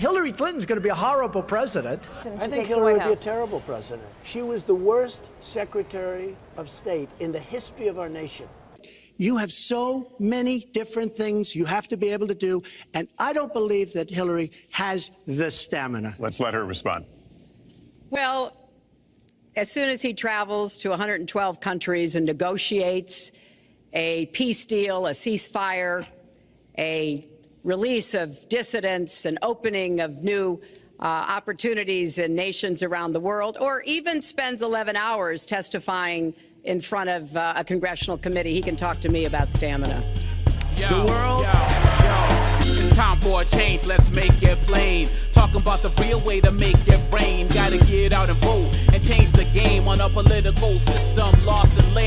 Hillary Clinton's going to be a horrible president. I think Hillary would be a terrible president. She was the worst Secretary of State in the history of our nation. You have so many different things you have to be able to do, and I don't believe that Hillary has the stamina. Let's let her respond. Well, as soon as he travels to 112 countries and negotiates a peace deal, a ceasefire, a release of dissidents, an opening of new uh, opportunities in nations around the world, or even spends 11 hours testifying in front of uh, a congressional committee, he can talk to me about stamina. Yo, the world. Yo, yo. It's time for a change, let's make it plain. Talking about the real way to make it rain. Gotta get out and vote and change the game on a political system lost and lame.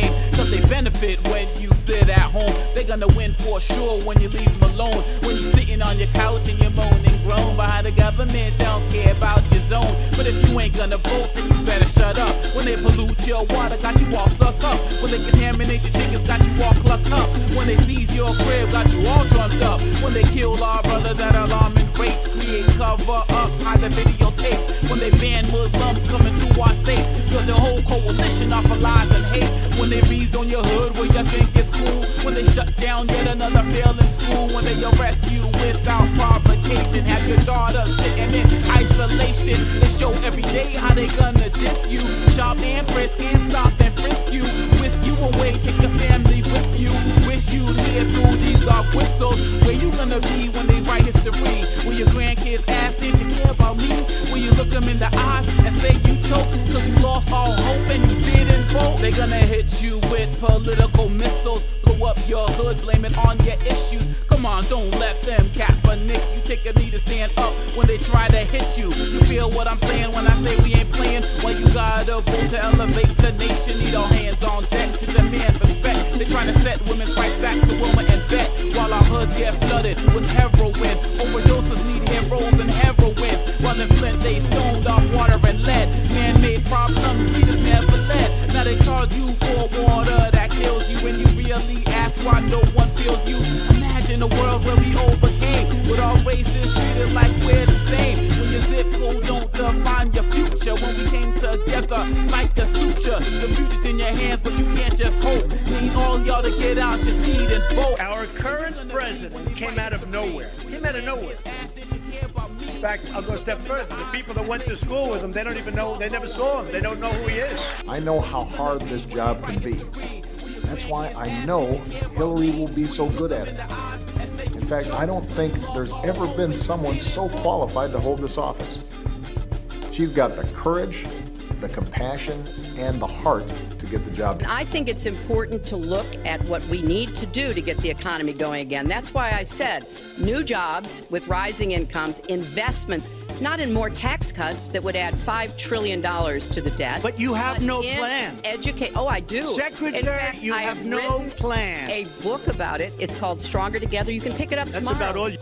Gonna win for sure when you leave them alone. When you're sitting on your couch and you're moaning groan behind the government don't care about your zone. But if you ain't gonna vote, then you better shut up. When they pollute your water, got you all stuck up. When they contaminate your chickens, got you all clucked up. When they seize your crib, got you all trumped up. When they kill our brothers at alarming rates, create cover-ups, hide the videotapes. When they ban Muslims coming to our states, build the whole coalition off of lies and hate. When they rezone your hood where you think it's cool. When they shut down yet another failing school. When they arrest you without provocation. Have your daughter sitting in isolation. They show every day how they gonna diss you. Sharp and frisk, can't stop and frisk you. Whisk you away, take your family with you. Wish you live through these dark whistles. Where you gonna be when they write history? Will your grandkids ask, did you care about me? Will you look them in the eyes and say you choked? Cause you lost all They gonna hit you with political missiles. Blow up your hood, blame it on your issues. Come on, don't let them cap a nick. You take a knee to stand up when they try to hit you. You feel what I'm saying when I say we ain't playing? Well, you gotta vote to elevate the nation. Need all hands on deck to demand respect. They trying to set women's rights back to women and bet. While our hoods get flooded with heroin. Overdoses need heroes and heroines. While in Flint they led. Now they charge you for water that kills you. And you really ask why no one feels you. Imagine a world where we overcame. With all races treated like we're the same. When your zip code don't define your future. When we came together like a suture. The future's in your hands, but you can't just hope. Need all y'all to get out your seat and vote. Our current president came out of nowhere. Came out of nowhere. Fact, I'll go a step further. The people that went to school with him, they don't even know, they never saw him. They don't know who he is. I know how hard this job can be. That's why I know Hillary will be so good at it. In fact, I don't think there's ever been someone so qualified to hold this office. She's got the courage, the compassion, and the heart to get the job done. I think it's important to look at what we need to do to get the economy going again. That's why I said new jobs with rising incomes, investments, not in more tax cuts that would add $5 trillion to the debt. But you have but no in plan. Educate. Oh, I do. Secretary, in fact, you I have no plan. A book about it. It's called Stronger Together. You can pick it up That's tomorrow. about all you...